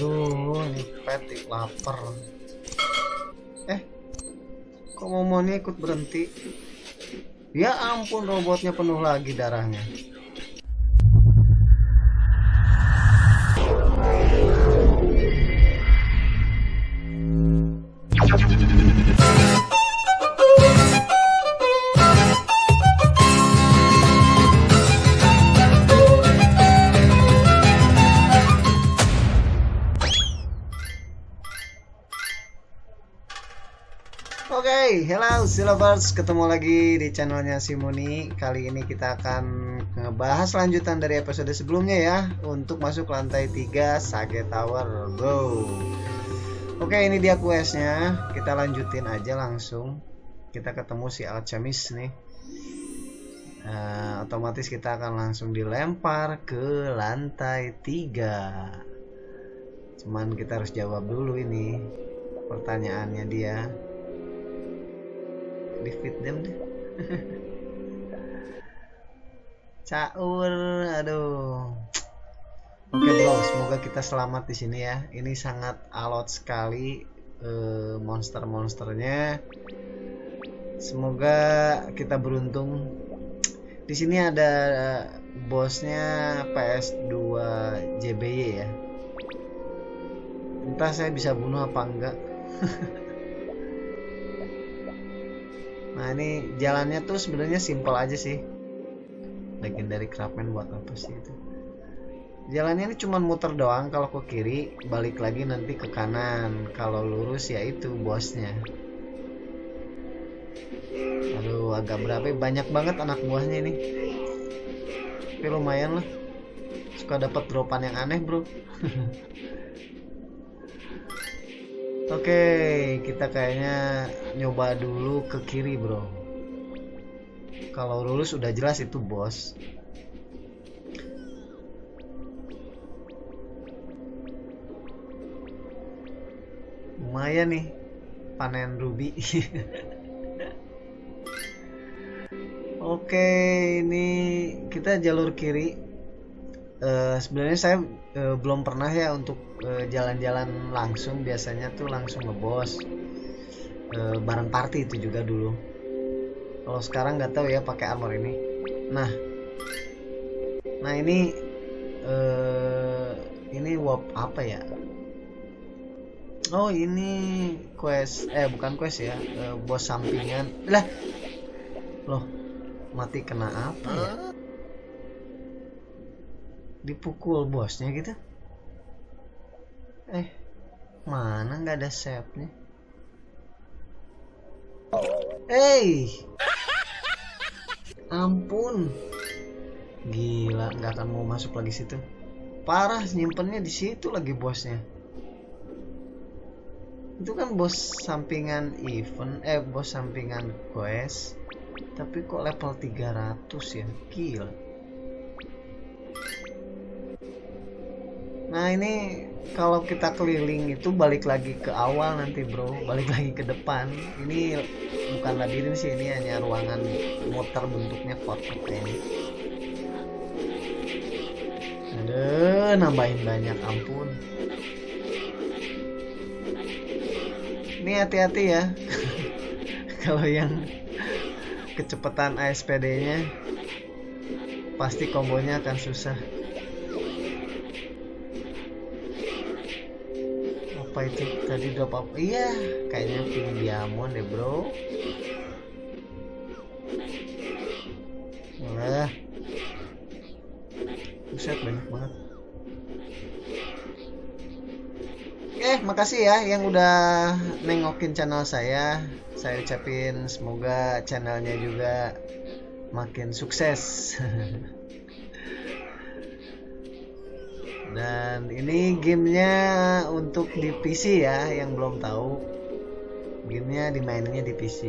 aduh ini pet lapar. Eh kok momonnya ikut berhenti? Ya ampun robotnya penuh lagi darahnya Oke, okay, hello Silovers, ketemu lagi di channelnya Simoni. Kali ini kita akan ngebahas lanjutan dari episode sebelumnya ya, untuk masuk lantai 3 Sage Tower, bro. Oke, okay, ini dia questnya. Kita lanjutin aja langsung. Kita ketemu si Alchemist nih. Uh, otomatis kita akan langsung dilempar ke lantai 3 Cuman kita harus jawab dulu ini pertanyaannya dia defeat them deh. Caur aduh. Oke okay, bro semoga kita selamat di sini ya. Ini sangat alot sekali uh, monster-monsternya. Semoga kita beruntung. Di sini ada bosnya PS2 JBY ya. Entah saya bisa bunuh apa enggak Nah ini jalannya tuh sebenarnya simpel aja sih. Legendary Craftsman buat apa sih itu? Jalannya ini cuma muter doang kalau ke kiri, balik lagi nanti ke kanan. Kalau lurus ya itu bosnya. Aduh agak berapa? Banyak banget anak buahnya ini. Tapi lumayan lah. Suka dapat dropan yang aneh bro. Oke, kita kayaknya nyoba dulu ke kiri, bro. Kalau lurus udah jelas itu bos. Lumayan nih panen ruby. Oke, ini kita jalur kiri. Uh, Sebenarnya saya uh, belum pernah ya untuk jalan-jalan uh, langsung biasanya tuh langsung ngebos. Uh, bareng party itu juga dulu. Kalau sekarang nggak tahu ya pakai armor ini. Nah. Nah ini uh, ini wap apa ya? Oh ini quest eh bukan quest ya uh, bos sampingan. Lah. Loh mati kena apa ya? Dipukul bosnya gitu eh mana nggak ada save nya hey! Ampun. Gila nggak akan mau masuk lagi situ. Parah nyimpennya di situ lagi bosnya. Itu kan bos sampingan event eh bos sampingan quest. Tapi kok level 300 ya? Gila Nah ini kalau kita keliling itu balik lagi ke awal nanti bro, balik lagi ke depan. Ini bukan labirin sih, ini hanya ruangan muter bentuknya kotak ini. Aduh, nambahin banyak, ampun. Ini hati-hati ya, kalau yang kecepatan ASPD-nya pasti kombonya akan susah. Apa itu tadi drop apa iya kayaknya pink diamond deh bro. Wah buset banyak banget. Eh makasih ya yang udah nengokin channel saya. Saya ucapin semoga channelnya juga makin sukses dan ini gamenya untuk di PC ya yang belum tahu. Gamenya dimainnya di PC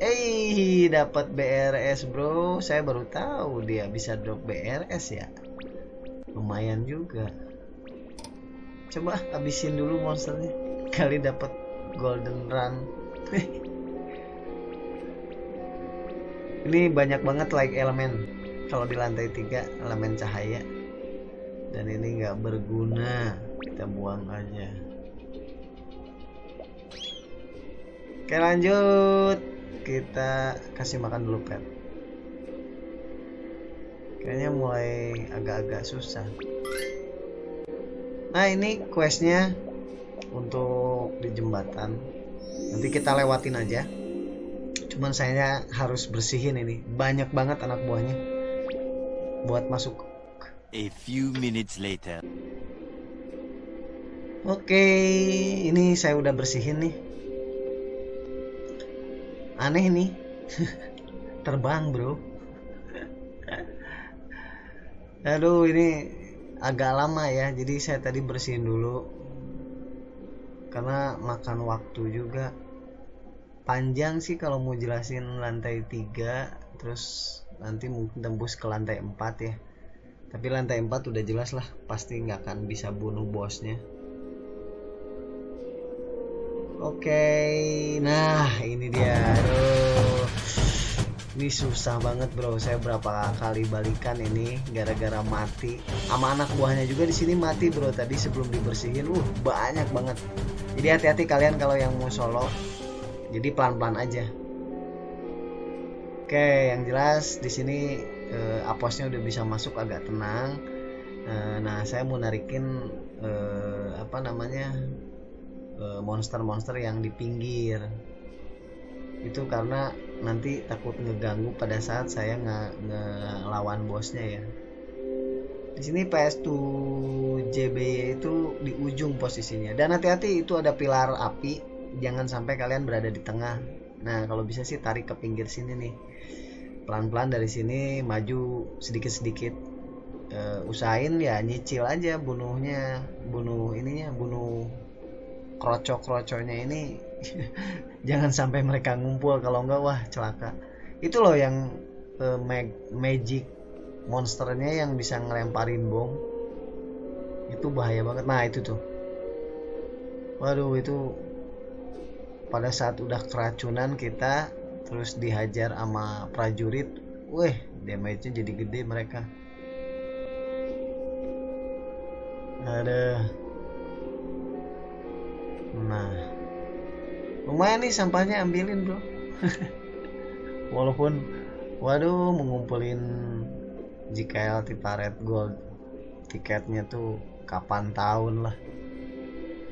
eh dapat BRS bro. Saya baru tahu dia bisa drop BRS ya. Lumayan juga. Coba habisin dulu monsternya. Kali dapat golden run. Ini banyak banget like elemen. Kalau di lantai 3 elemen cahaya dan ini nggak berguna. Kita buang aja. Oke lanjut. Kita kasih makan dulu pet. Kayaknya mulai agak-agak susah. Nah ini questnya untuk di jembatan. Nanti kita lewatin aja. Cuman saya harus bersihin ini. Banyak banget anak buahnya. Buat masuk A few minutes later. oke ini saya udah bersihin nih. Aneh nih. Terbang bro. Aduh ini agak lama ya. Jadi saya tadi bersihin dulu. Karena makan waktu juga. Panjang sih kalau mau jelasin lantai 3 terus nanti mungkin tembus ke lantai 4 ya tapi lantai 4 udah jelas lah pasti nggak akan bisa bunuh bosnya. Oke nah ini dia. Aduh. Ini susah banget bro. Saya berapa kali balikan ini gara-gara mati. Sama anak buahnya juga di sini mati bro. Tadi sebelum dibersihin uh banyak banget. Jadi hati-hati kalian kalau yang mau solo. Jadi pelan-pelan aja. Oke yang jelas di sini eh, aposnya udah bisa masuk agak tenang. Eh, nah saya mau narikin eh, apa namanya eh, monster-monster yang di pinggir. Itu karena nanti takut ngeganggu pada saat saya nge ngelawan bosnya ya. Di sini PS2 JB itu di ujung posisinya. Dan hati-hati itu ada pilar api. Jangan sampai kalian berada di tengah. Nah kalau bisa sih tarik ke pinggir sini nih pelan-pelan dari sini maju sedikit-sedikit. Uh, usahain ya nyicil aja bunuhnya bunuh ininya bunuh kroco-kroconya ini. Jangan sampai mereka ngumpul kalau enggak wah celaka. Itu loh yang uh, mag magic monsternya yang bisa ngelemparin bom. Itu bahaya banget. Nah itu tuh. Waduh itu pada saat udah keracunan kita terus dihajar sama prajurit weh damage-nya jadi gede mereka. Ada nah lumayan nih sampahnya ambilin bro. Walaupun waduh mengumpulin JKL Tiparet Gold. Tiketnya tuh kapan tahun lah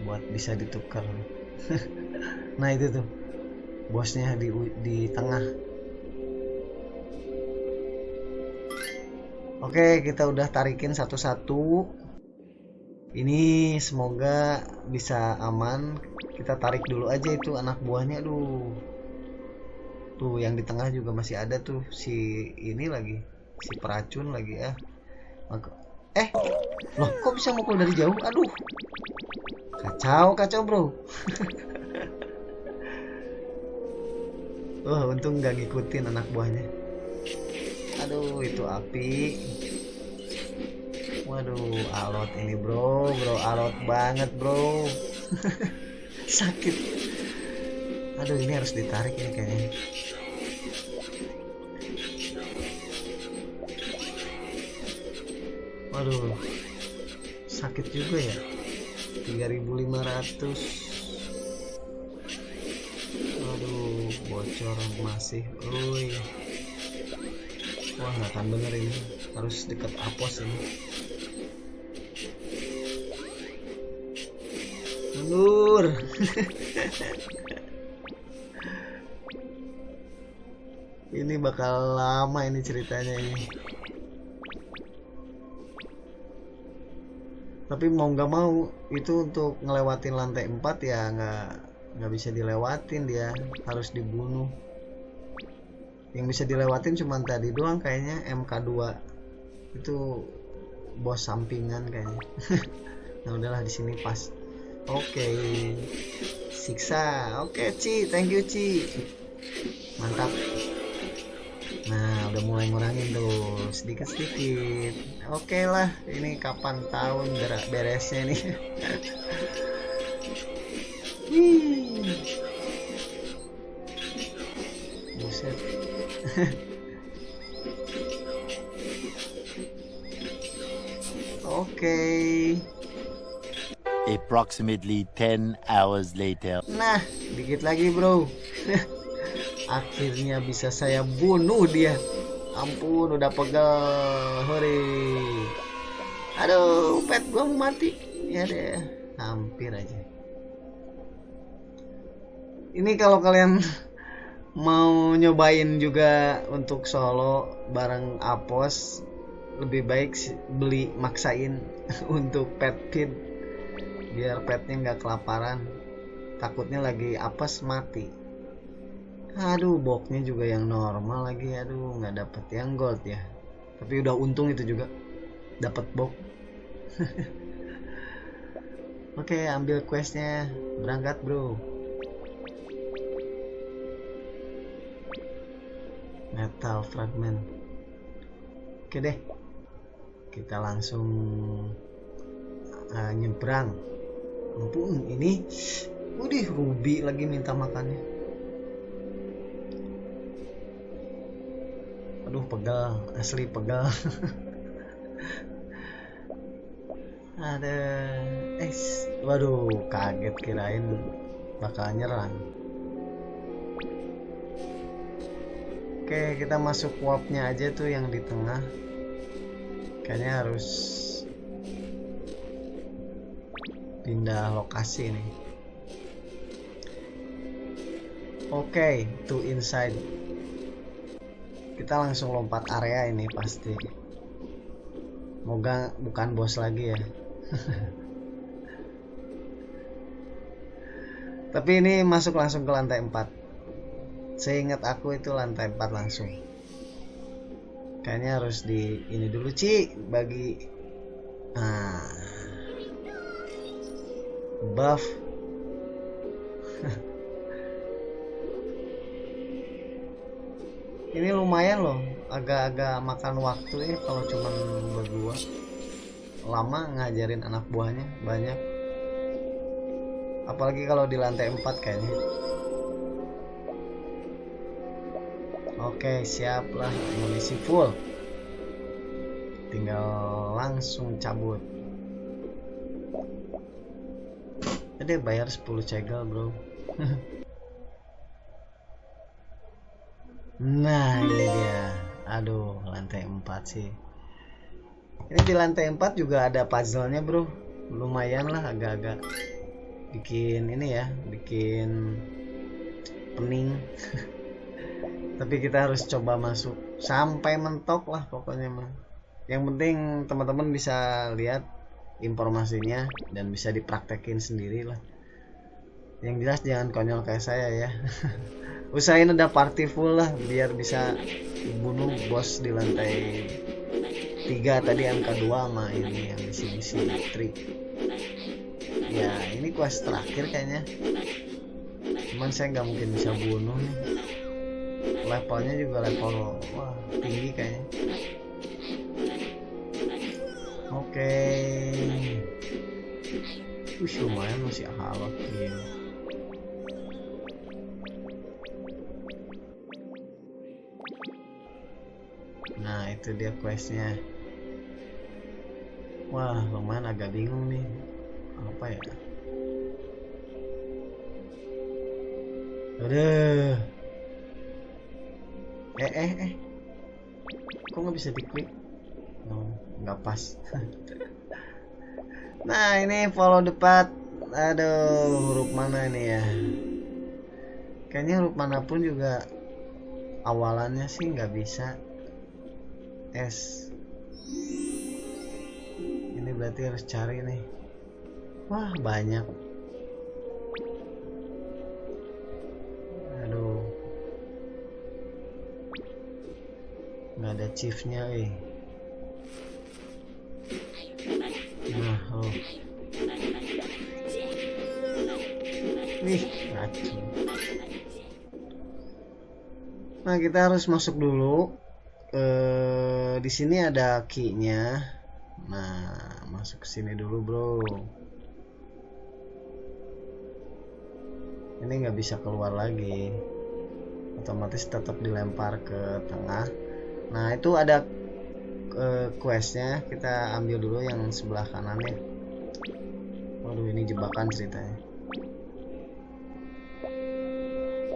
buat bisa ditukar. Nah itu tuh bosnya di di tengah. Oke kita udah tarikin satu-satu. Ini semoga bisa aman. Kita tarik dulu aja itu anak buahnya aduh. Tuh yang di tengah juga masih ada tuh si ini lagi si peracun lagi ya eh loh kok bisa mukul dari jauh? Aduh. Kacau kacau bro Wah oh, untung nggak ngikutin anak buahnya. Aduh itu api. Waduh alot ini bro. Bro alot banget bro. Sakit. Aduh ini harus ditarik ini kayaknya. Waduh sakit juga ya. 3500 bocor masih Uy. wah nggak akan bener ini. Harus deket apos ini. Mundur. Ini bakal lama ini ceritanya ini. Tapi mau nggak mau itu untuk ngelewatin lantai 4 ya nggak nggak bisa dilewatin dia harus dibunuh. Yang bisa dilewatin cuma tadi doang kayaknya MK2 itu bos sampingan kayaknya. Nah udahlah di sini pas. Oke okay. siksa. Oke okay, Ci thank you Ci. Mantap. Nah, udah mulai ngurangin tuh sedikit-sedikit. Oke okay lah, ini kapan tahun beresnya nih. oke. Approximately 10 hours later. nah dikit lagi bro. Akhirnya bisa saya bunuh dia. Ampun udah pegel. Hore. Aduh pet gua mau mati. Ya deh hampir aja. Ini kalau kalian mau nyobain juga untuk solo bareng Apos. Lebih baik beli maksain untuk pet feed biar petnya nggak kelaparan. Takutnya lagi apes mati. Aduh boxnya juga yang normal lagi. Aduh nggak dapet yang gold ya. Tapi udah untung itu juga. Dapat box. Oke ambil questnya. Berangkat bro metal fragment. Oke deh kita langsung uh, nyebrang. Ampun ini Udih Ruby lagi minta makannya. Aduh pegal asli pegal ada eh waduh kaget kirain bakal nyerang oke kita masuk warpnya aja tuh yang di tengah. Kayaknya harus pindah lokasi nih. Oke to inside. Kita langsung lompat area ini pasti. Moga bukan bos lagi ya. Tapi ini masuk langsung ke lantai 4 seingat aku itu lantai 4 langsung. Kayaknya harus di ini dulu Ci bagi nah buff. Ini lumayan loh agak-agak makan waktu ya kalau cuman berdua. Lama ngajarin anak buahnya banyak. Apalagi kalau di lantai 4 kayaknya oke siap lah full. Tinggal langsung cabut. Ada bayar 10 cegel bro. Nah ini dia. Aduh lantai 4 sih. Ini di lantai 4 juga ada puzzle-nya bro. Lumayan lah agak-agak Bikin ini ya Bikin Pening Tapi kita harus coba masuk. Sampai mentok lah pokoknya mah. Yang penting teman-teman bisa lihat Informasinya Dan bisa dipraktekin sendiri lah Yang jelas jangan konyol kayak saya ya. Usahain ada party full lah biar bisa bunuh bos di lantai tiga tadi angka dua sama ini yang misi misi trik ya ini quest terakhir kayaknya. Cuman saya nggak mungkin bisa bunuh nih levelnya juga level wah tinggi kayaknya. Oke. Okay. Wih lumayan masih halal gila nah itu dia questnya. Wah lumayan agak bingung nih. Apa ya? Aduh eh eh eh. Kok nggak bisa diklik no nggak pas. Nah ini follow the aduh huruf mana ini ya? Kayaknya huruf mana pun juga awalannya sih nggak bisa. S. Ini berarti harus cari nih. Wah banyak nggak ada chiefnya eh nah oh racun. Nah, kita harus masuk dulu eh, di sini ada key-nya. Nah, masuk ke sini dulu, Bro. Ini nggak bisa keluar lagi. Otomatis tetap dilempar ke tengah. Nah, itu ada uh, questnya. Kita ambil dulu yang sebelah kanannya waduh ini jebakan ceritanya.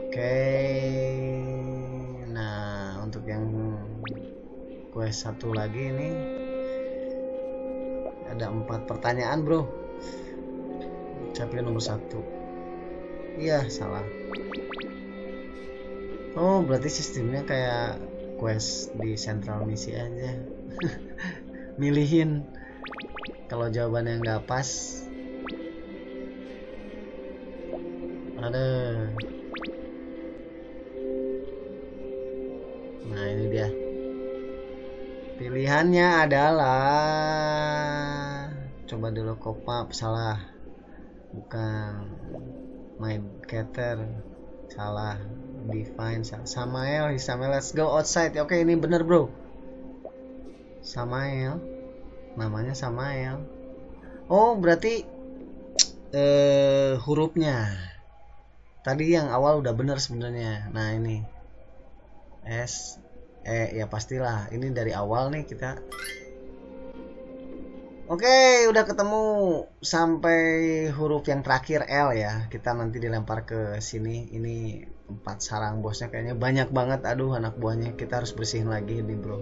Oke. Nah untuk yang quest satu lagi ini ada empat pertanyaan bro. Capai nomor satu. Iya salah. Oh berarti sistemnya kayak quest di central misi aja. Milihin. Kalau jawabannya nggak pas. Ada. Nah ini dia. Pilihannya adalah coba dulu kopap salah. Bukan. Main cater salah define Samael Samael. Let's go outside. Oke ini bener bro. Samael. Namanya Samael. Oh berarti eh hurufnya. Tadi yang awal udah bener sebenarnya. Nah ini. S E ya pastilah. Ini dari awal nih kita. Oke, udah ketemu. Sampai huruf yang terakhir L ya. Kita nanti dilempar ke sini. Ini empat sarang bosnya kayaknya banyak banget. Aduh, anak buahnya kita harus bersihin lagi nih, Bro.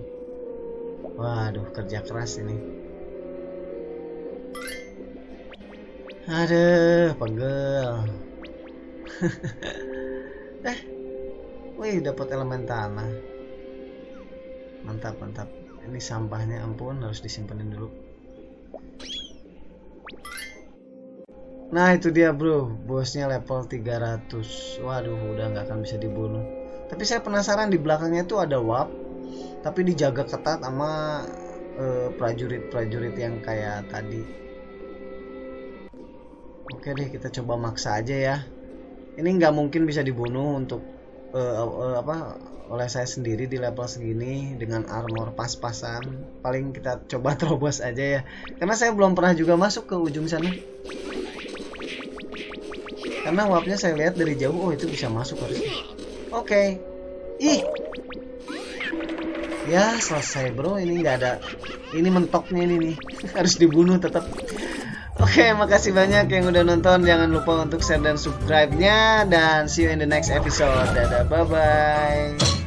Waduh, kerja keras ini. Aduh, pegel. eh, wih, dapat elemen tanah. Mantap, mantap. Ini sampahnya ampun harus disimpenin dulu. Nah itu dia bro, bosnya level 300 Waduh udah nggak akan bisa dibunuh. Tapi saya penasaran di belakangnya tuh ada wap Tapi dijaga ketat sama prajurit prajurit-prajurit yang kayak tadi. Oke deh kita coba maksa aja ya. Ini nggak mungkin bisa dibunuh untuk uh, uh, apa oleh saya sendiri di level segini dengan armor pas-pasan. Paling kita coba terobos aja ya. Karena saya belum pernah juga masuk ke ujung sana karena wapnya saya lihat dari jauh oh itu bisa masuk harusnya oke okay. ih ya selesai bro ini nggak ada ini mentoknya ini nih harus dibunuh tetap Oke, okay, makasih banyak yang udah nonton. Jangan lupa untuk share dan subscribe-nya dan see you in the next episode. Dadah, bye bye.